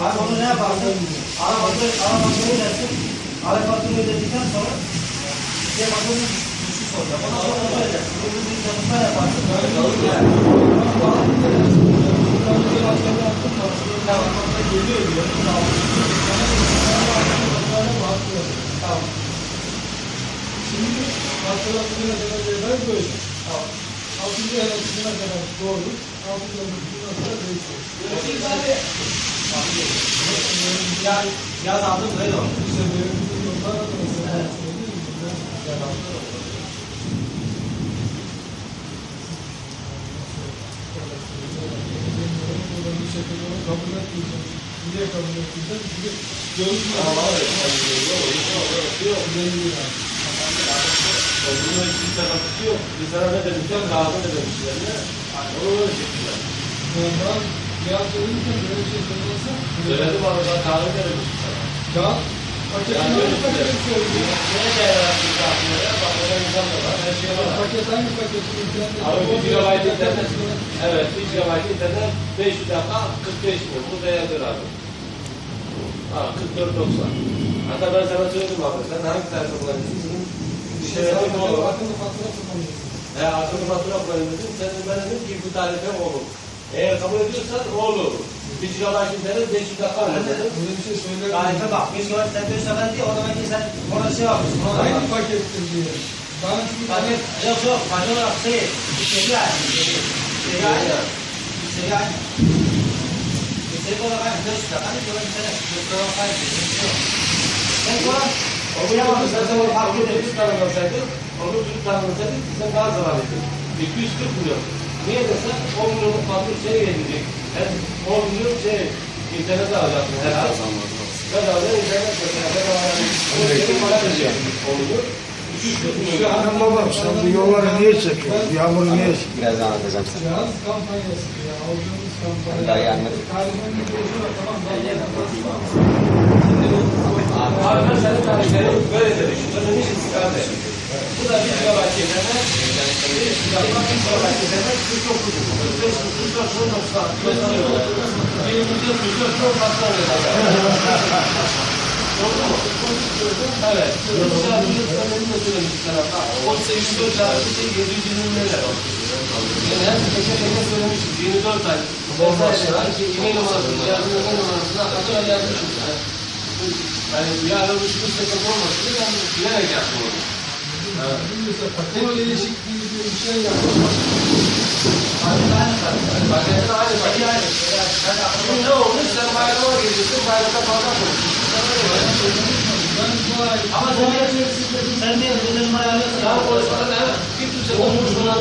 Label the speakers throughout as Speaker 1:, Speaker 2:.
Speaker 1: Abi onu ne yaparsın? Arabatı, arabatı ödersin. Arabatını ödedikten sonra şey bakımın düşüş olacak. Ondan sonra böyle edersin. Böyle bir çalışma yaparsın. Tamam.
Speaker 2: Şimdi hatırlatmaya kadar evvel böyle. Altıncı ayakçısına kadar doğru. Altıncı ayakçısına kadar değişiyor.
Speaker 1: Ya, yaz aldım böyle olur.
Speaker 2: İşte benim bizim yollar mesela yaz bir onu kabul etmeyeceğim. Niye kabul etmeyeceğim? Çünkü görüşme. Belli yani.
Speaker 3: Bunun hiçbir sıkıntısı yok. Bir sana ne demişler, lazım ne demişler ne? Onu öyle çektiler.
Speaker 2: Ondan yaz verirken böyle bir şey söylersen.
Speaker 3: Söyledim ama ben kahve ne demiştim sana?
Speaker 2: Kağıt
Speaker 3: Yani öyle
Speaker 2: paketi söylüyor?
Speaker 3: Neye dayanarak kahvelere? Bak da insan da var, her şey var.
Speaker 2: Paket hangi internet?
Speaker 3: Abi bir gigabayt internet. Evet, bir gigabayt internet 5 dakika 45 milyon. Bu değerdir abi. Ha 44.90. Hatta ben sana söyledim abi. Sen hangi tarife kullanıyorsun? Bir şey mı olur?
Speaker 2: Akıllı fatura kullanıyorsun.
Speaker 3: He akıllı fatura kullanıyorsun. Sen de ben dedim ki bu tarife olur. Eğer kabul ediyorsan olur. Bir gigabayt internet 5 dakika olur dedim.
Speaker 2: Böyle bir şey söylemedim.
Speaker 1: Tarife bak. Bir şey var. Sen bir sefer diye o demek ki sen orada şey yapmışsın. Bak.
Speaker 2: pakettir diye. Bana çünkü
Speaker 1: Paket, yok yok. Paket olarak şey. Seri aynı. Seri. Seri aynı. Seri aynı. Seri olarak aynı. Dört dakika. Hani sonra bir tane. Dört olarak aynı. Sen sonra
Speaker 3: O bir yapalım. Sen de onu fark edip tanımlasaydın, onu Türk tanımlasaydın, sen daha zarar ettin. 240 milyon. Niye desen 10 milyonluk fatura şey gelecek. Yani 10 milyon şey, internet alacaksın her ay. Bedava internet bedava yani. Onu senin para verecek. Oluyor. 240 milyon.
Speaker 4: Anam babam sen bu yolları niye çekiyorsun? Yağmuru niye çekiyorsun?
Speaker 5: Birazdan anlatacağım sana.
Speaker 2: Yaz kampanyası ya. Aldığımız kampanya.
Speaker 5: Daha iyi anladım.
Speaker 2: Tarifin bir boyutu var. Tamam.
Speaker 3: Abi ben senin tarifleri böyle dedik. Ödemiş istikamda. Bu da 1 gigabayt internet. 1 gigabayt internet 49 45 44 90 24 milyon çok fazla Evet. Mesela bir önemli de söylemişler ama. O 84 çarpı şey 720 lira. Yani her teker teker söylemişiz. 24 ay. Şey e-mail numarasına, yardım e-mail numarasına açığa yazmışız. Yani. Yani yarın bir sürü sıkıntı olmasın diye ben bilerek yaptım onu.
Speaker 2: Mesela paket değişikliği diye bir şey yapmak.
Speaker 3: Paketler aynı, paket aynı. Şimdi ne olmuş? Sen bayrama gidiyorsun, bayramda fazla konuşuyorsun.
Speaker 1: Ama sen sen niye ödeme numara alıyorsun?
Speaker 3: Daha konuşmadan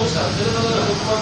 Speaker 3: bir. Senin adına dokunmak